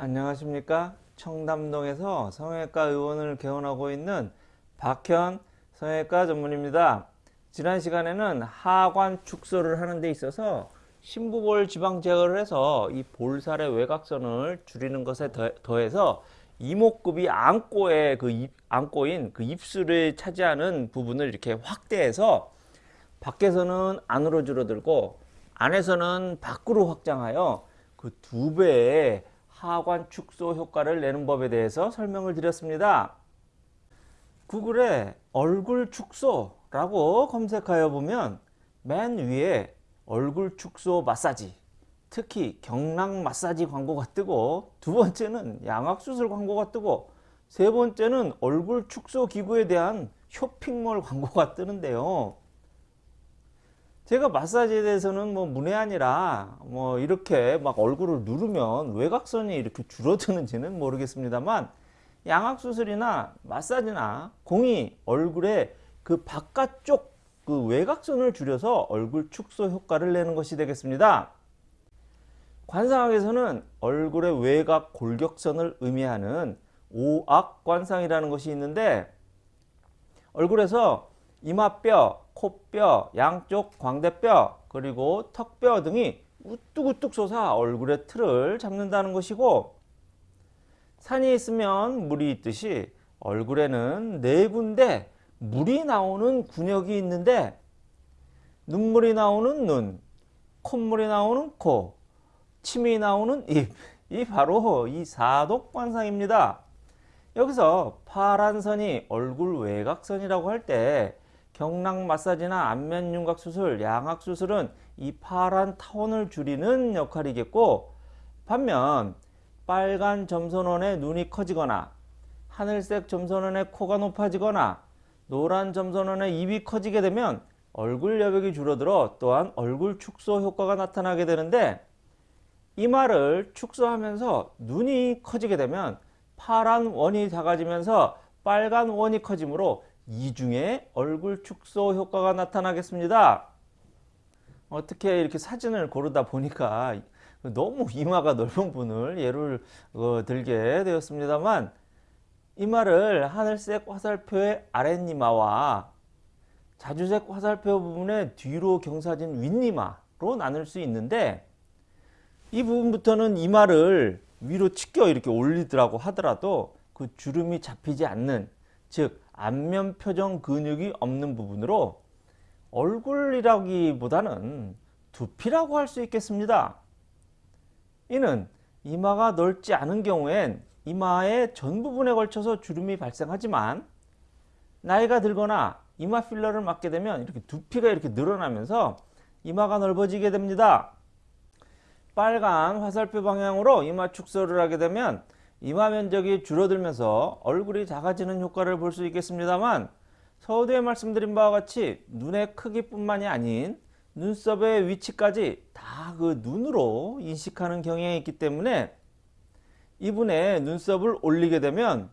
안녕하십니까? 청담동에서 성형외과 의원을 개원하고 있는 박현 성형외과 전문입니다. 지난 시간에는 하관 축소를 하는 데 있어서 심부볼 지방 제거를 해서 이 볼살의 외곽선을 줄이는 것에 더해서 이목구비 안고의 그 입, 안고인 그 입술을 차지하는 부분을 이렇게 확대해서 밖에서는 안으로 줄어들고 안에서는 밖으로 확장하여 그 두 배의 하관 축소 효과를 내는 법에 대해서 설명을 드렸습니다. 구글에 얼굴 축소라고 검색하여 보면 맨 위에 얼굴 축소 마사지 특히 경락 마사지 광고가 뜨고 두 번째는 양악수술 광고가 뜨고 세 번째는 얼굴 축소 기구에 대한 쇼핑몰 광고가 뜨는데요. 제가 마사지에 대해서는 뭐 문외한이라 뭐 이렇게 막 얼굴을 누르면 외곽선이 이렇게 줄어드는지는 모르겠습니다만 양악수술이나 마사지나 공이 얼굴에 그 바깥쪽 그 외곽선을 줄여서 얼굴 축소 효과를 내는 것이 되겠습니다. 관상학에서는 얼굴의 외곽 골격선을 의미하는 오악관상이라는 것이 있는데 얼굴에서 이마뼈, 코뼈, 양쪽 광대뼈, 그리고 턱뼈 등이 우뚝우뚝 솟아 얼굴의 틀을 잡는다는 것이고 산이 있으면 물이 있듯이 얼굴에는 네 군데 물이 나오는 군역이 있는데 눈물이 나오는 눈, 콧물이 나오는 코, 침이 나오는 입, 이 바로 이 사독관상입니다. 여기서 파란 선이 얼굴 외곽선이라고 할 때 경락 마사지나 안면 윤곽 수술, 양악 수술은 이 파란 타원을 줄이는 역할이겠고 반면 빨간 점선원의 눈이 커지거나 하늘색 점선원의 코가 높아지거나 노란 점선원의 입이 커지게 되면 얼굴 여백이 줄어들어 또한 얼굴 축소 효과가 나타나게 되는데 이마를 축소하면서 눈이 커지게 되면 파란 원이 작아지면서 빨간 원이 커지므로 이중에 얼굴 축소 효과가 나타나겠습니다. 어떻게 이렇게 사진을 고르다 보니까 너무 이마가 넓은 분을 예를 어, 들게 되었습니다만 이마를 하늘색 화살표의 아랫이마와 자주색 화살표 부분의 뒤로 경사진 윗이마로 나눌 수 있는데 이 부분부터는 이마를 위로 치켜 이렇게 올리더라고 하더라도 그 주름이 잡히지 않는 즉 안면 표정 근육이 없는 부분으로 얼굴이라기보다는 두피라고 할 수 있겠습니다. 이는 이마가 넓지 않은 경우엔 이마의 전 부분에 걸쳐서 주름이 발생하지만 나이가 들거나 이마 필러를 맞게 되면 이렇게 두피가 이렇게 늘어나면서 이마가 넓어지게 됩니다. 빨간 화살표 방향으로 이마 축소를 하게 되면 이마 면적이 줄어들면서 얼굴이 작아지는 효과를 볼 수 있겠습니다만 서두에 말씀드린 바와 같이 눈의 크기뿐만이 아닌 눈썹의 위치까지 다 그 눈으로 인식하는 경향이 있기 때문에 이분의 눈썹을 올리게 되면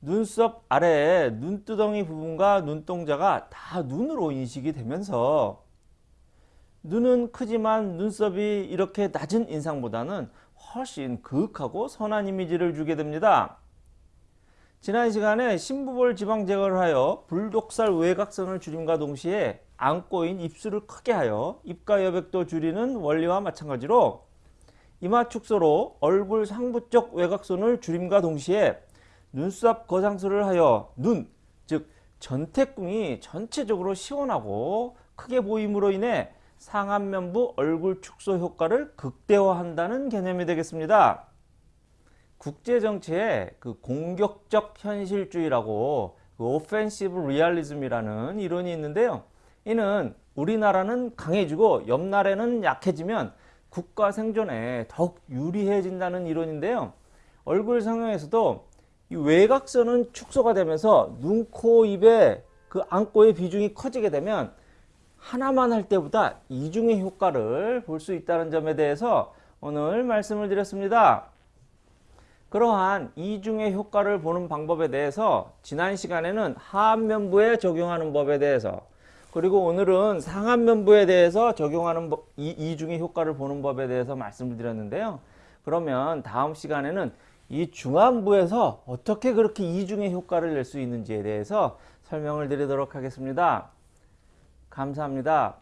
눈썹 아래에 눈두덩이 부분과 눈동자가 다 눈으로 인식이 되면서 눈은 크지만 눈썹이 이렇게 낮은 인상보다는 훨씬 그윽하고 선한 이미지를 주게 됩니다. 지난 시간에 심부볼 지방 제거를 하여 불독살 외곽선을 줄임과 동시에 안고인 입술을 크게 하여 입가 여백도 줄이는 원리와 마찬가지로 이마 축소로 얼굴 상부 쪽 외곽선을 줄임과 동시에 눈썹 거상술을 하여 눈, 즉 전택궁이 전체적으로 시원하고 크게 보임으로 인해 상안면부 얼굴 축소 효과를 극대화한다는 개념이 되겠습니다. 국제정치에 그 공격적 현실주의라고 그 오펜시브 리얼리즘이라는 이론이 있는데요. 이는 우리나라는 강해지고 옆 나라는 약해지면 국가 생존에 더욱 유리해진다는 이론인데요. 얼굴 성형에서도 이 외곽선은 축소가 되면서 눈, 코, 입의 그 안고의 비중이 커지게 되면 하나만 할 때보다 이중의 효과를 볼 수 있다는 점에 대해서 오늘 말씀을 드렸습니다. 그러한 이중의 효과를 보는 방법에 대해서 지난 시간에는 하안면부에 적용하는 법에 대해서 그리고 오늘은 상안면부에 대해서 적용하는 법, 이, 이중의 효과를 보는 법에 대해서 말씀을 드렸는데요. 그러면 다음 시간에는 이 중안부에서 어떻게 그렇게 이중의 효과를 낼 수 있는지에 대해서 설명을 드리도록 하겠습니다. 감사합니다.